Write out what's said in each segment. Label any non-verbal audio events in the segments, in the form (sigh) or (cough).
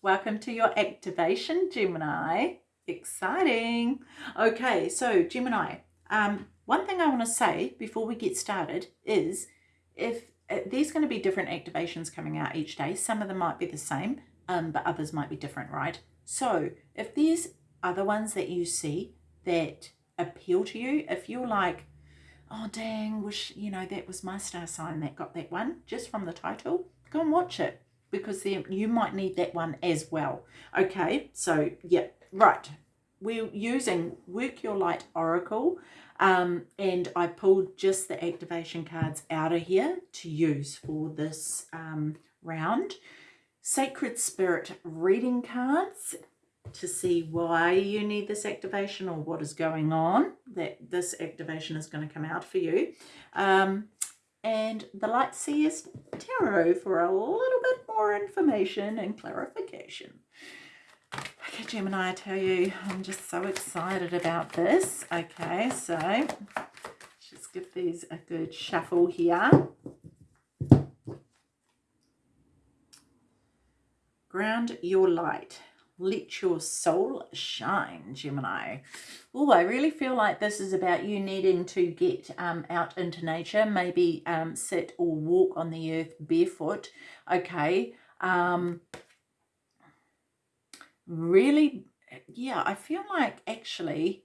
Welcome to your activation, Gemini. Exciting. Okay, so Gemini, um, one thing I want to say before we get started is if uh, there's going to be different activations coming out each day, some of them might be the same, um, but others might be different, right? So if there's other ones that you see that appeal to you, if you're like, oh dang, wish, you know, that was my star sign that got that one, just from the title, go and watch it because then you might need that one as well. Okay, so yeah, right. We're using Work Your Light Oracle um, and I pulled just the activation cards out of here to use for this um, round. Sacred Spirit reading cards to see why you need this activation or what is going on that this activation is going to come out for you um, and the light seers tarot for a little bit more information and clarification. Okay gemini i tell you i'm just so excited about this. Okay so let's just give these a good shuffle here. Ground your light. Let your soul shine, Gemini. Oh, I really feel like this is about you needing to get um, out into nature, maybe um, sit or walk on the earth barefoot, okay? Um, really, yeah, I feel like actually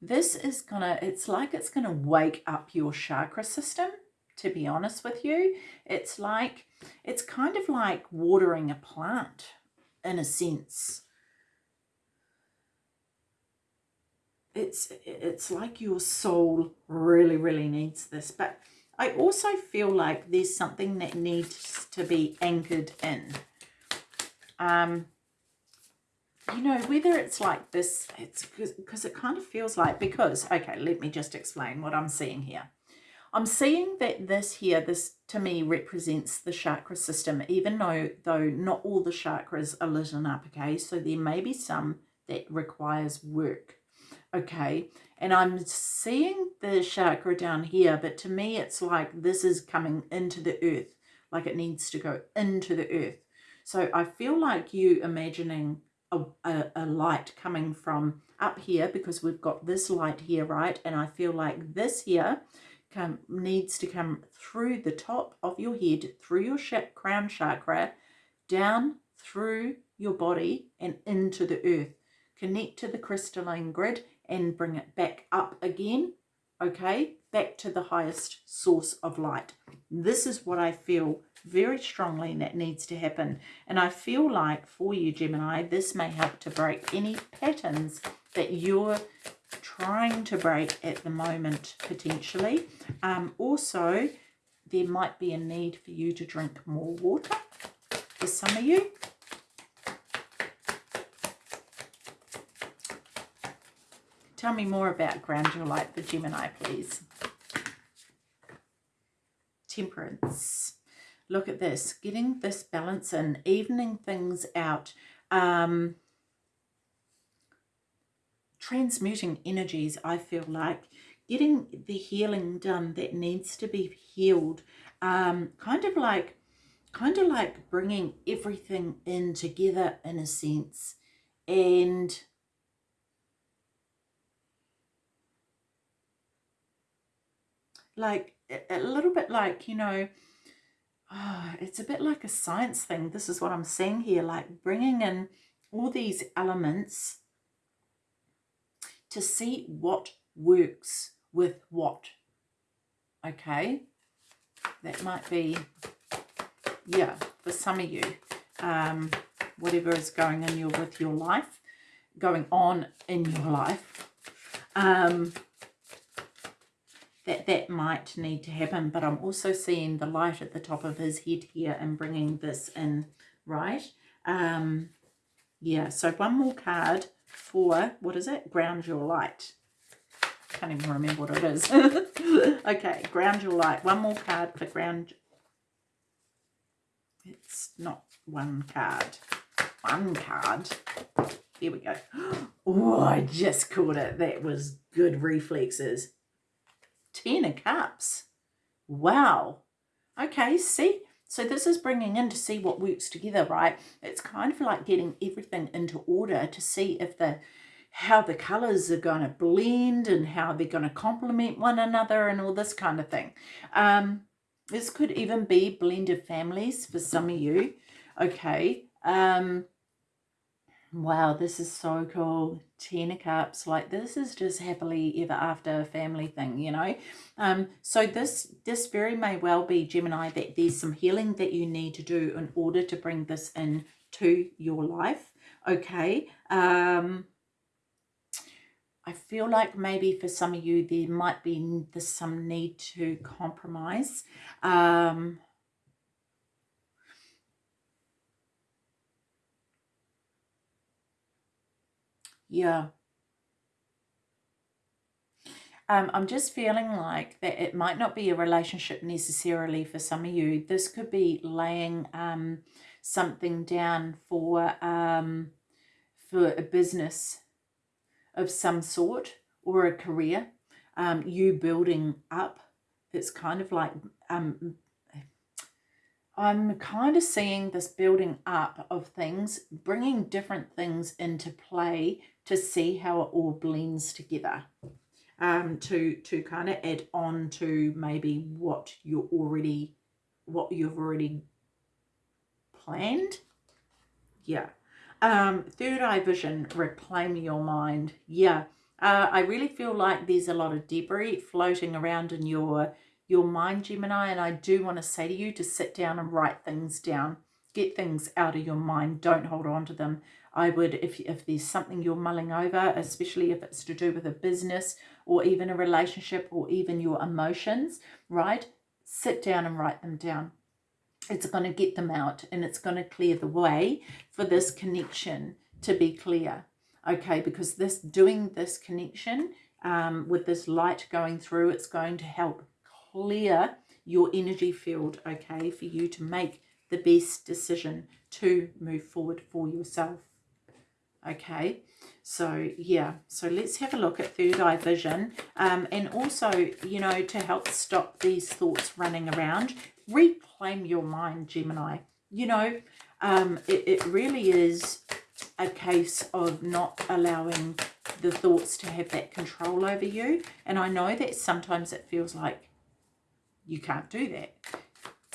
this is gonna, it's like it's gonna wake up your chakra system, to be honest with you. It's like, it's kind of like watering a plant in a sense. It's, it's like your soul really, really needs this. But I also feel like there's something that needs to be anchored in. Um, you know, whether it's like this, it's because it kind of feels like, because, okay, let me just explain what I'm seeing here. I'm seeing that this here, this to me represents the chakra system, even though, though not all the chakras are lit up, okay? So there may be some that requires work, okay? And I'm seeing the chakra down here, but to me it's like this is coming into the earth, like it needs to go into the earth. So I feel like you imagining a, a, a light coming from up here because we've got this light here, right? And I feel like this here come needs to come through the top of your head, through your crown chakra, down through your body and into the earth. Connect to the crystalline grid and bring it back up again, okay? Back to the highest source of light. This is what I feel very strongly that needs to happen. And I feel like for you, Gemini, this may help to break any patterns that you're trying to break at the moment potentially. Um, also, there might be a need for you to drink more water for some of you. Tell me more about light for Gemini, please. Temperance. Look at this. Getting this balance in, evening things out. Um, transmuting energies, I feel like, getting the healing done that needs to be healed, um, kind of like, kind of like bringing everything in together in a sense, and like a little bit like, you know, oh, it's a bit like a science thing. This is what I'm seeing here, like bringing in all these elements to see what works with what. Okay, that might be, yeah, for some of you, um, whatever is going in your with your life, going on in your life, um, that that might need to happen. But I'm also seeing the light at the top of his head here and bringing this in, right? Um, yeah, so one more card for, what is it? Ground Your Light. Can't even remember what it is. (laughs) okay, Ground Your Light. One more card for Ground. It's not one card. One card. Here we go. (gasps) Oh, I just caught it. That was good reflexes. Ten of Cups. Wow. Okay, see, So this is bringing in to see what works together, right? It's kind of like getting everything into order to see if the how the colors are going to blend and how they're going to complement one another and all this kind of thing. Um, this could even be blended families for some of you. Okay. Um, wow, this is so cool. Ten of Cups. Like this is just happily ever after family thing, you know. Um, so this this very may well be Gemini that there's some healing that you need to do in order to bring this in to your life. Okay. Um, I feel like maybe for some of you there might be some need to compromise. Um, yeah. Um, I'm just feeling like that it might not be a relationship necessarily for some of you. This could be laying um, something down for um, for a business of some sort or a career, um, you building up. It's kind of like, um, I'm kind of seeing this building up of things, bringing different things into play to see how it all blends together. Um, to to kind of add on to maybe what you're already what you've already planned yeah um, third eye vision, reclaim your mind. Yeah, uh, I really feel like there's a lot of debris floating around in your your mind, Gemini, and I do want to say to you to sit down and write things down. Get things out of your mind. Don't hold on to them. I would, if, if there's something you're mulling over, especially if it's to do with a business or even a relationship or even your emotions, right? Sit down and write them down it's going to get them out and it's going to clear the way for this connection to be clear okay because this doing this connection um, with this light going through it's going to help clear your energy field okay for you to make the best decision to move forward for yourself okay so yeah so let's have a look at third eye vision um, and also you know to help stop these thoughts running around reclaim your mind, Gemini. You know, um, it, it really is a case of not allowing the thoughts to have that control over you. And I know that sometimes it feels like you can't do that.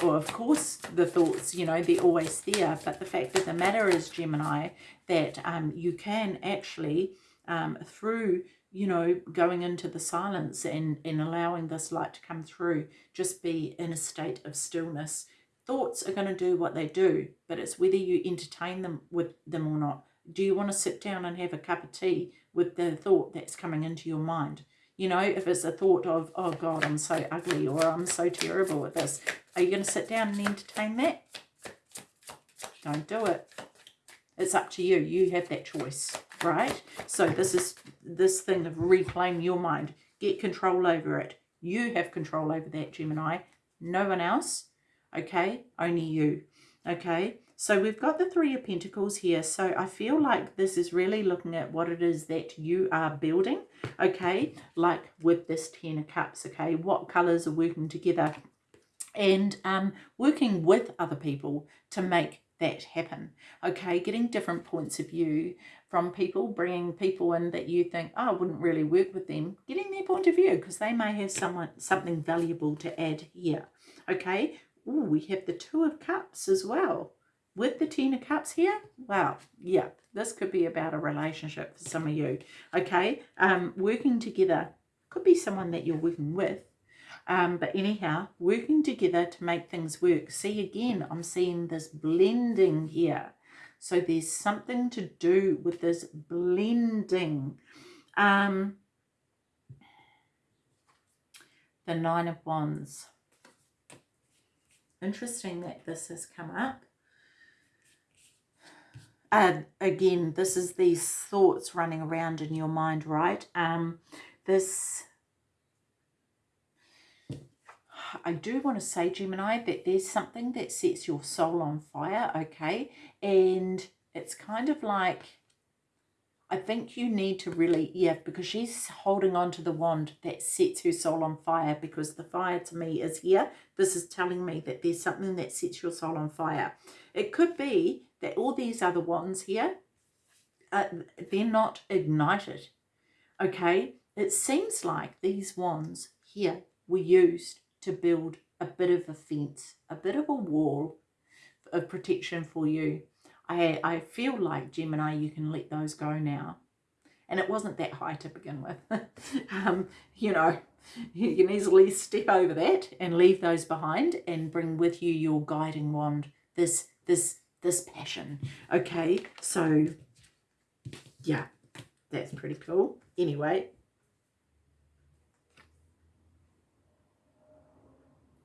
Well, of course, the thoughts, you know, they're always there. But the fact of the matter is, Gemini, that um, you can actually, um, through you know, going into the silence and, and allowing this light to come through, just be in a state of stillness. Thoughts are going to do what they do, but it's whether you entertain them with them or not. Do you want to sit down and have a cup of tea with the thought that's coming into your mind? You know, if it's a thought of, oh God, I'm so ugly or I'm so terrible at this, are you going to sit down and entertain that? Don't do it. It's up to you. You have that choice right? So this is this thing of reclaim your mind. Get control over it. You have control over that, Gemini. No one else, okay? Only you, okay? So we've got the Three of Pentacles here. So I feel like this is really looking at what it is that you are building, okay? Like with this Ten of Cups, okay? What colors are working together? And um, working with other people to make that happen, okay? Getting different points of view from people, bringing people in that you think, oh, I wouldn't really work with them, getting their point of view because they may have someone something valuable to add here. Okay, Ooh, we have the Two of Cups as well. With the Ten of Cups here, wow, yeah, this could be about a relationship for some of you. Okay, um, working together could be someone that you're working with. Um, but anyhow, working together to make things work. See, again, I'm seeing this blending here so there's something to do with this blending. Um, the Nine of Wands. Interesting that this has come up. Uh, again, this is these thoughts running around in your mind, right? Um, this I do want to say, Gemini, that there's something that sets your soul on fire, okay? And it's kind of like, I think you need to really, yeah, because she's holding on to the wand that sets her soul on fire because the fire to me is here. This is telling me that there's something that sets your soul on fire. It could be that all these other wands here, uh, they're not ignited, okay? It seems like these wands here were used to build a bit of a fence, a bit of a wall of protection for you. I, I feel like Gemini, you can let those go now. And it wasn't that high to begin with. (laughs) um, you know, you can easily step over that and leave those behind and bring with you your guiding wand, this, this, this passion. Okay, so yeah, that's pretty cool. Anyway,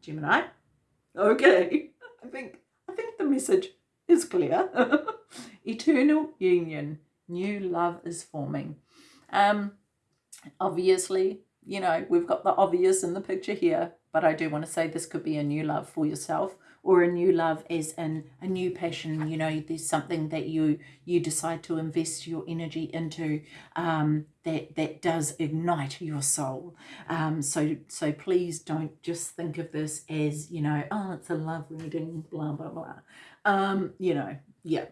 Gemini. Okay, (laughs) I think I think the message is clear. (laughs) Eternal union, new love is forming. Um, obviously, you know, we've got the obvious in the picture here, but I do want to say this could be a new love for yourself or a new love as in a new passion you know there's something that you you decide to invest your energy into um, that that does ignite your soul um, so so please don't just think of this as you know oh it's a love reading blah blah blah um, you know yeah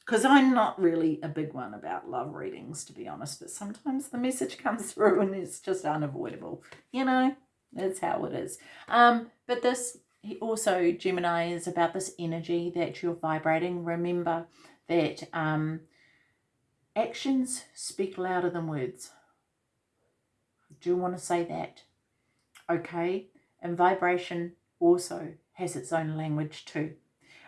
because I'm not really a big one about love readings, to be honest, but sometimes the message (laughs) comes through and it's just unavoidable. You know, that's how it is. Um, but this also Gemini is about this energy that you're vibrating. Remember that um, actions speak louder than words. Do you want to say that? Okay. And vibration also has its own language too.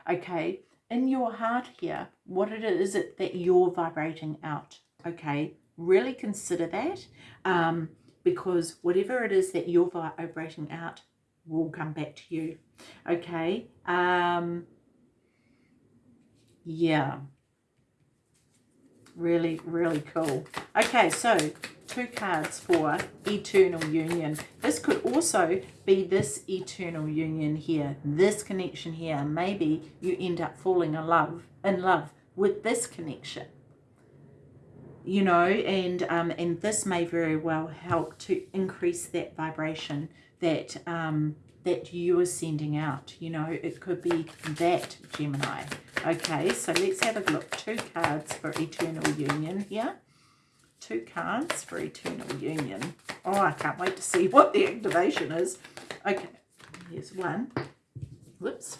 Okay. In your heart here, what it is it that you're vibrating out? Okay. Really consider that um, because whatever it is that you're vibrating out will come back to you. Okay. Um, yeah. Really, really cool. Okay, so two cards for eternal union. This could also be this eternal union here, this connection here. Maybe you end up falling in love, in love with this connection. You know, and um, and this may very well help to increase that vibration that um, that you are sending out. You know, it could be that Gemini. Okay, so let's have a look. Two cards for Eternal Union here. Two cards for Eternal Union. Oh, I can't wait to see (laughs) what the activation is. Okay, here's one. Whoops.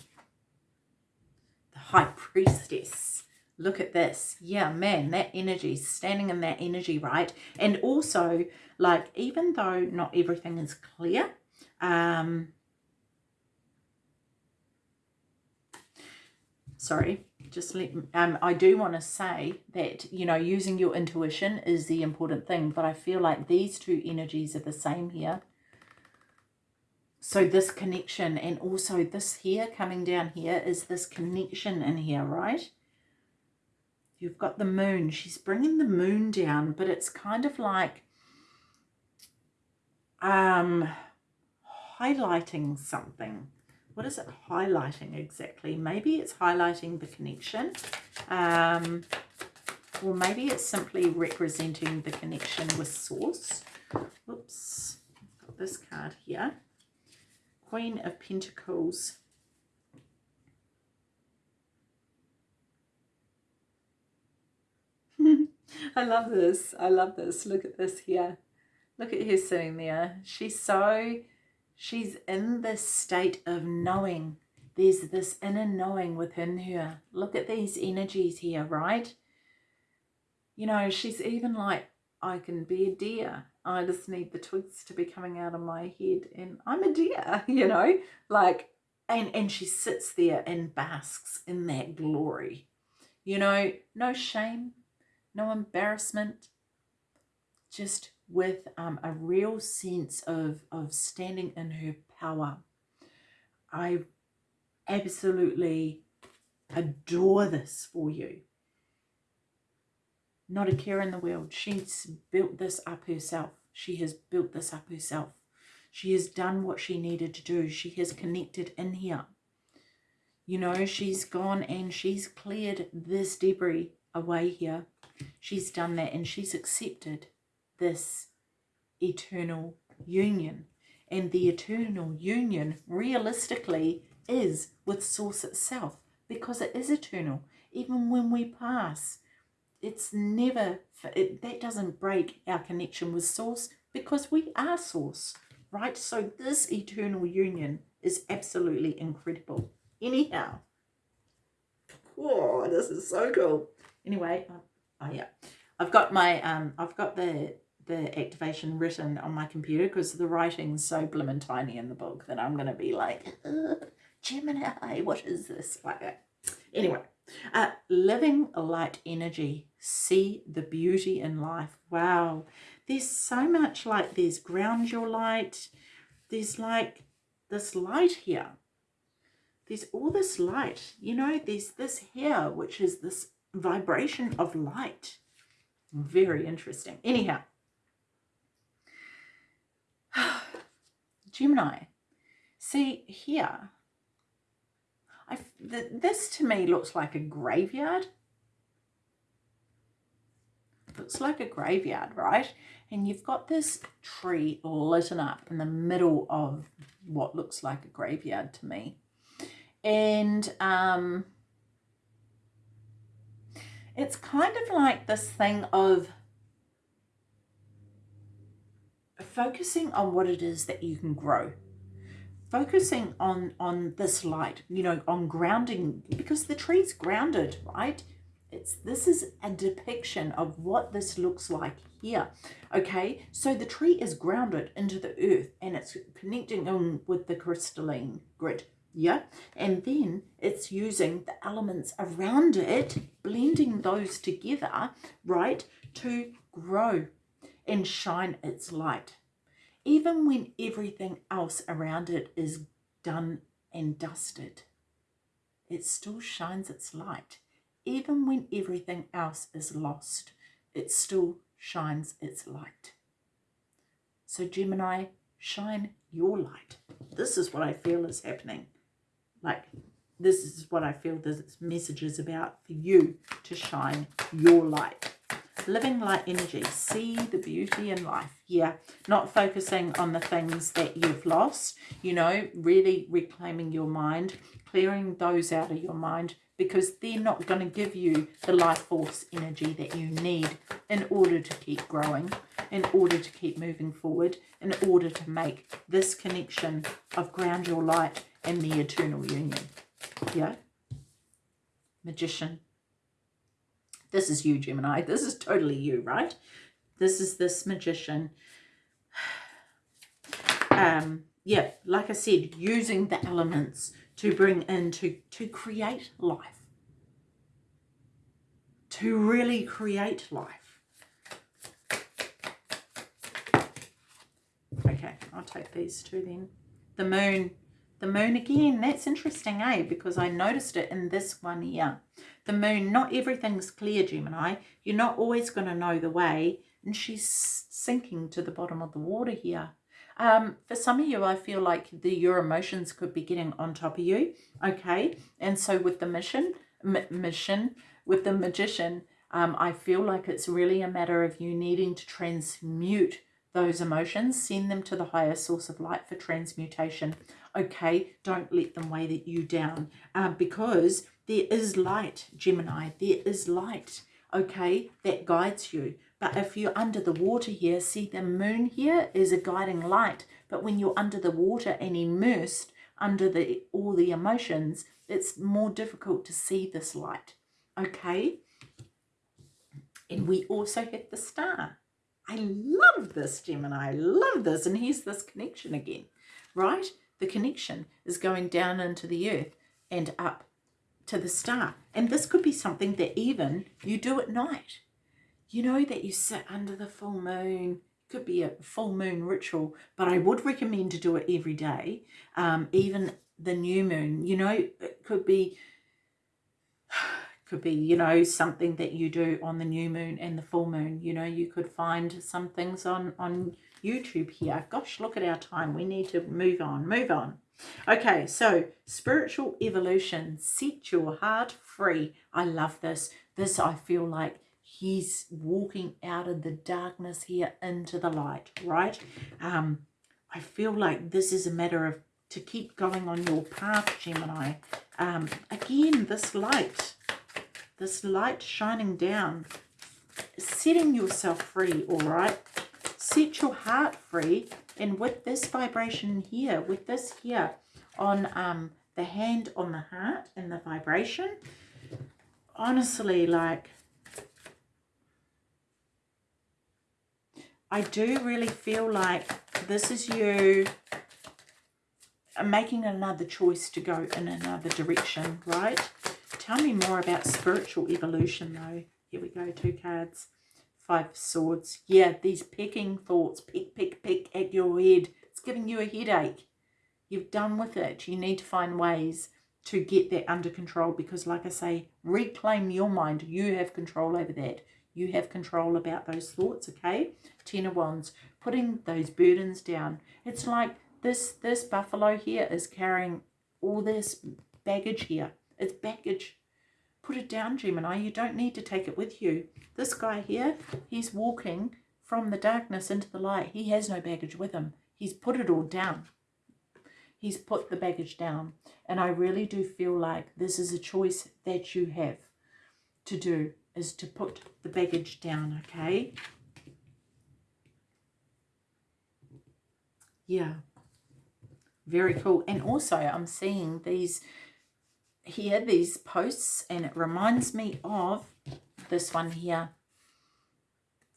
The High Priestess. Look at this. Yeah, man, that energy, standing in that energy, right? And also, like, even though not everything is clear, um, sorry, just let, um, I do want to say that, you know, using your intuition is the important thing, but I feel like these two energies are the same here. So this connection and also this here coming down here is this connection in here, right? You've got the moon. She's bringing the moon down, but it's kind of like um, highlighting something what is it highlighting exactly? Maybe it's highlighting the connection. Um, or maybe it's simply representing the connection with source. I've got this card here. Queen of Pentacles. (laughs) I love this. I love this. Look at this here. Look at her sitting there. She's so she's in this state of knowing. There's this inner knowing within her. Look at these energies here, right? You know, she's even like, I can be a deer. I just need the twigs to be coming out of my head and I'm a deer, (laughs) you know, like, and, and she sits there and basks in that glory. You know, no shame, no embarrassment, just with um, a real sense of, of standing in her power. I absolutely adore this for you. Not a care in the world. She's built this up herself. She has built this up herself. She has done what she needed to do. She has connected in here. You know, she's gone and she's cleared this debris away here she's done that and she's accepted this eternal union. And the eternal union realistically is with Source itself because it is eternal. Even when we pass, it's never, it, that doesn't break our connection with Source because we are Source, right? So this eternal union is absolutely incredible. Anyhow, whoa, this is so cool. Anyway, oh yeah, I've got my, um, I've got the the activation written on my computer because the writing's so blimmin' tiny in the book that I'm going to be like, Gemini, what is this? Like that. Anyway, uh, living light energy, see the beauty in life. Wow, there's so much like there's ground your light. There's like this light here. There's all this light, you know, there's this here, which is this vibration of light. Very interesting. Anyhow, Gemini, see here, I, th this to me looks like a graveyard. Looks like a graveyard, right? And you've got this tree lit up in the middle of what looks like a graveyard to me. And um, it's kind of like this thing of focusing on what it is that you can grow. Focusing on on this light you know on grounding because the tree's grounded right? It's this is a depiction of what this looks like here okay? So the tree is grounded into the earth and it's connecting in with the crystalline grid yeah? And then it's using the elements around it blending those together right to grow and shine its light even when everything else around it is done and dusted, it still shines its light. Even when everything else is lost, it still shines its light. So Gemini, shine your light. This is what I feel is happening. Like, this is what I feel this message is about for you to shine your light living light energy. See the beauty in life. Yeah not focusing on the things that you've lost you know really reclaiming your mind clearing those out of your mind because they're not going to give you the life force energy that you need in order to keep growing in order to keep moving forward in order to make this connection of ground your light and the eternal union. Yeah? Magician this is you, Gemini. This is totally you, right? This is this magician. (sighs) Um, yeah, like I said, using the elements to bring in to, to create life. To really create life. Okay, I'll take these two then. The moon. The moon again, that's interesting, eh? Because I noticed it in this one here the moon, not everything's clear, Gemini. You're not always going to know the way. And she's sinking to the bottom of the water here. Um, for some of you, I feel like the, your emotions could be getting on top of you. Okay. And so with the mission, mission, with the magician, um, I feel like it's really a matter of you needing to transmute those emotions, send them to the higher source of light for transmutation. Okay, don't let them weigh you down uh, because there is light, Gemini. There is light, okay, that guides you. But if you're under the water here, see the moon here is a guiding light. But when you're under the water and immersed under the all the emotions, it's more difficult to see this light, okay? And we also have the star. I love this, Gemini. I love this. And here's this connection again, right? The connection is going down into the earth and up to the star. And this could be something that even you do at night. You know that you sit under the full moon. Could be a full moon ritual, but I would recommend to do it every day. Um, even the new moon, you know, it could be (sighs) could be you know something that you do on the new moon and the full moon you know you could find some things on on youtube here gosh look at our time we need to move on move on Okay, so spiritual evolution, set your heart free. I love this. This I feel like he's walking out of the darkness here into the light, right? Um, I feel like this is a matter of to keep going on your path, Gemini. Um, again, this light, this light shining down, setting yourself free, all right? Set your heart free. And with this vibration here, with this here on um, the hand on the heart and the vibration, honestly, like, I do really feel like this is you making another choice to go in another direction, right? Tell me more about spiritual evolution, though. Here we go, two cards. Five swords. Yeah, these pecking thoughts, pick, pick, pick at your head. It's giving you a headache. You've done with it. You need to find ways to get that under control because, like I say, reclaim your mind. You have control over that. You have control about those thoughts, okay? Ten of Wands, putting those burdens down. It's like this, this buffalo here is carrying all this baggage here. It's baggage. Put it down, Gemini. You don't need to take it with you. This guy here, he's walking from the darkness into the light. He has no baggage with him. He's put it all down. He's put the baggage down. And I really do feel like this is a choice that you have to do is to put the baggage down, okay? Yeah. Very cool. And also I'm seeing these here, these posts, and it reminds me of this one here.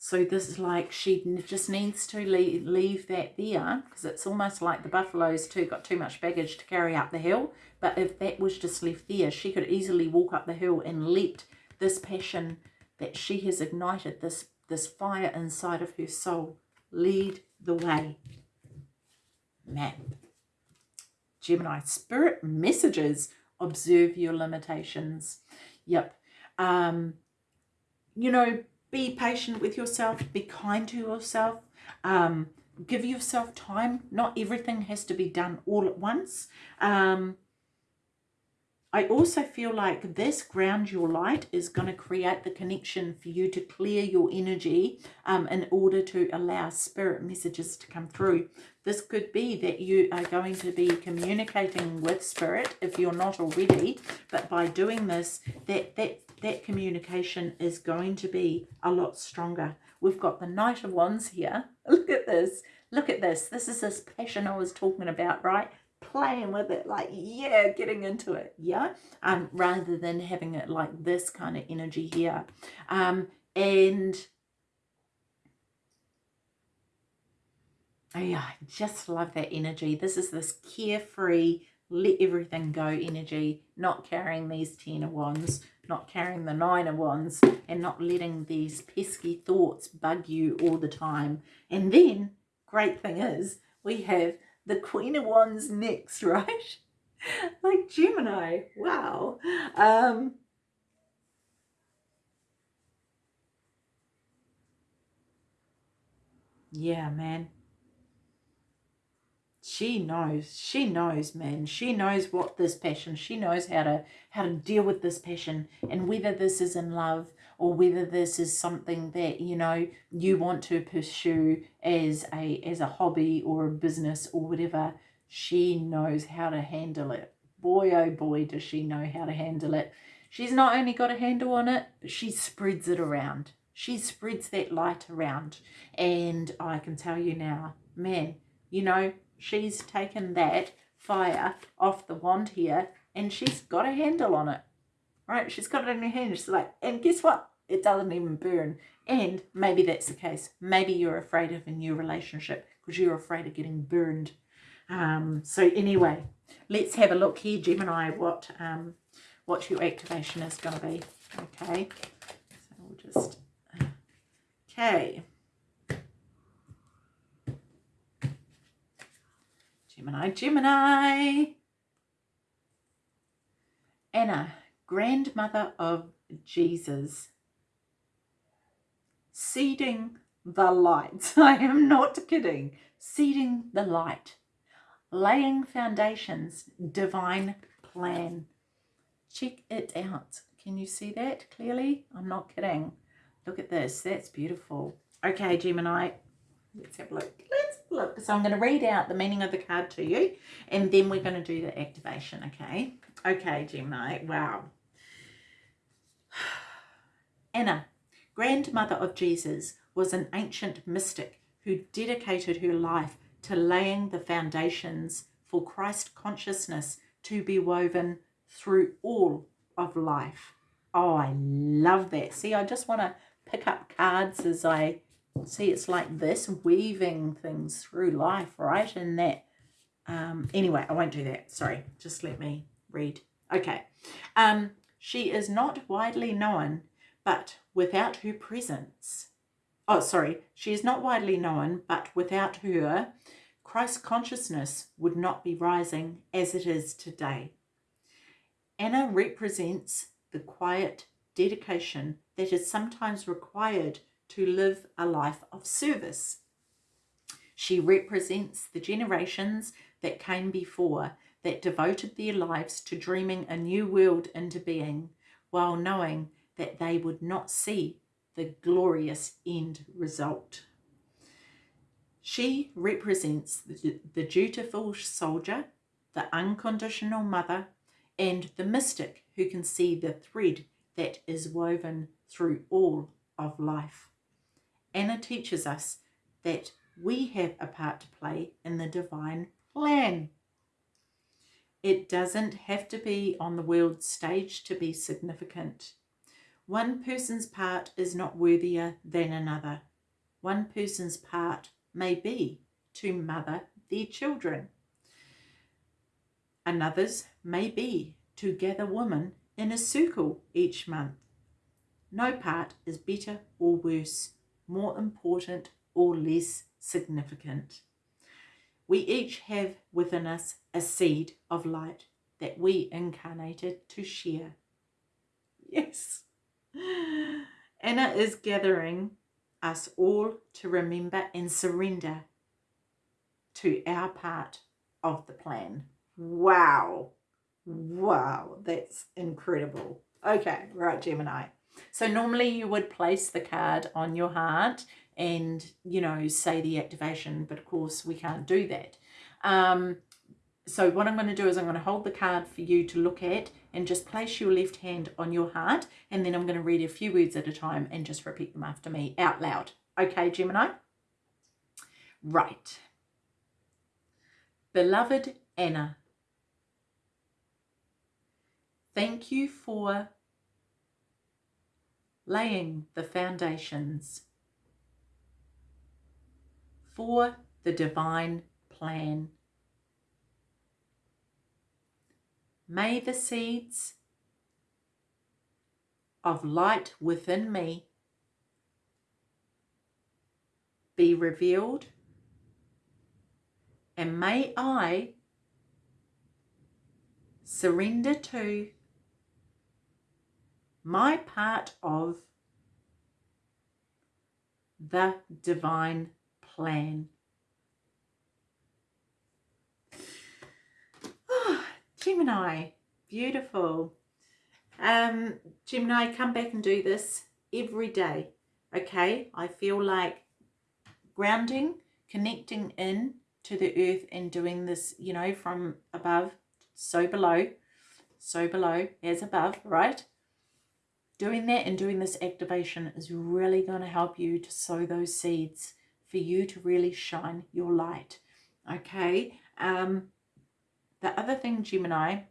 So this is like she just needs to leave, leave that there because it's almost like the buffaloes too got too much baggage to carry up the hill. But if that was just left there, she could easily walk up the hill and let this passion that she has ignited, this, this fire inside of her soul, lead the way. Map. Gemini, spirit messages, observe your limitations. Yep. Um, you know, be patient with yourself, be kind to yourself, um, give yourself time. Not everything has to be done all at once. Um, I also feel like this ground your light is going to create the connection for you to clear your energy um, in order to allow spirit messages to come through. This could be that you are going to be communicating with spirit if you're not already, but by doing this, that, that, that communication is going to be a lot stronger. We've got the Knight of Wands here. (laughs) Look at this. Look at this. This is this passion I was talking about, right? Playing with it like yeah getting into it yeah? Um rather than having it like this kind of energy here. Um and oh yeah I just love that energy. This is this carefree let everything go energy not carrying these ten of wands not carrying the nine of wands and not letting these pesky thoughts bug you all the time. And then great thing is we have the Queen of Wands next, (laughs) right? like Gemini. Wow. Um, yeah, man. She knows. She knows, man. She knows what this passion. She knows how to how to deal with this passion and whether this is in love or whether this is something that you know you want to pursue as a as a hobby or a business or whatever she knows how to handle it. Boy oh boy does she know how to handle it. She's not only got a handle on it she spreads it around. She spreads that light around. And i can tell you now man you know she's taken that fire off the wand here and she's got a handle on it right? She's got it in her hand. She's like and guess what it doesn't even burn. And maybe that's the case. Maybe you're afraid of a new relationship because you're afraid of getting burned. Um, so anyway, let's have a look here, Gemini, what um, what your activation is going to be. Okay, so we'll just, okay. Gemini, Gemini. Anna, grandmother of Jesus seeding the light. (laughs) I am not kidding. Seeding the light. Laying foundations. Divine plan. Check it out. Can you see that clearly? I'm not kidding. Look at this. That's beautiful. Okay, Gemini. Let's have a look. Let's look. So I'm going to read out the meaning of the card to you, and then we're going to do the activation, okay? Okay, Gemini. Wow. (sighs) Anna, grandmother of Jesus, was an ancient mystic who dedicated her life to laying the foundations for Christ consciousness to be woven through all of life. Oh, I love that. See, I just want to pick up cards as I see it's like this, weaving things through life, right? And that, um, anyway, I won't do that. Sorry, just let me read. Okay. Um, she is not widely known, but without her presence, oh, sorry, she is not widely known, but without her, Christ consciousness would not be rising as it is today. Anna represents the quiet dedication that is sometimes required to live a life of service. She represents the generations that came before that devoted their lives to dreaming a new world into being while knowing that they would not see the glorious end result. She represents the, dutiful soldier, the unconditional mother, and the mystic who can see the thread that is woven through all of life. Anna teaches us that we have a part to play in the divine plan. It doesn't have to be on the world stage to be significant. One person's part is not worthier than another. One person's part may be to mother their children. Another's may be to gather women in a circle each month. No part is better or worse, more important or less significant. We each have within us a seed of light that we incarnated to share. Yes. Anna is gathering us all to remember and surrender to our part of the plan. Wow. Wow, that's incredible. Okay, right, Gemini. So normally you would place the card on your heart and, you know, say the activation, but of course we can't do that. Um, so what I'm going to do is I'm going to hold the card for you to look at and just place your left hand on your heart and then I'm going to read a few words at a time and just repeat them after me out loud. Okay, Gemini? Right. Beloved Anna, thank you for laying the foundations for the divine plan May the seeds of light within me be revealed and may I surrender to my part of the divine plan. Gemini, beautiful. Um, Gemini, come back and do this every day. Okay, I feel like grounding, connecting in to the earth and doing this, you know, from above, so below, so below, as above, right? Doing that and doing this activation is really going to help you to sow those seeds for you to really shine your light. Okay, um, the other thing, Gemini,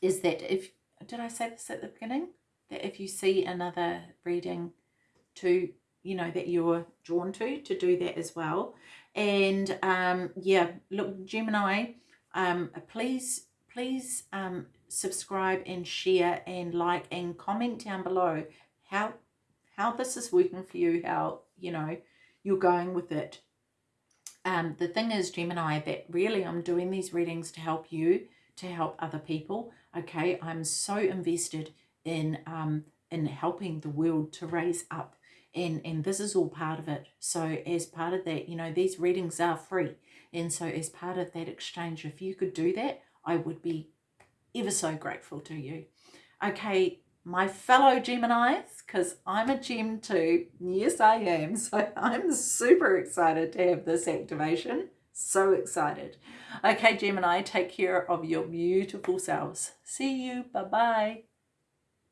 is that if, did I say this at the beginning? That if you see another reading to, you know, that you're drawn to, to do that as well. And um, yeah, look, Gemini, um, please, please um, subscribe and share and like and comment down below how how this is working for you, how, you know, you're going with it um, the thing is, Gemini, that really I'm doing these readings to help you, to help other people. Okay, I'm so invested in um, in helping the world to raise up. And, and this is all part of it. So as part of that, you know, these readings are free. And so as part of that exchange, if you could do that, I would be ever so grateful to you. Okay, my fellow Geminis, because I'm a Gem too. Yes, I am. (laughs) So I'm super excited to have this activation. So excited. Okay, Gemini, take care of your beautiful selves. See you. Bye-bye.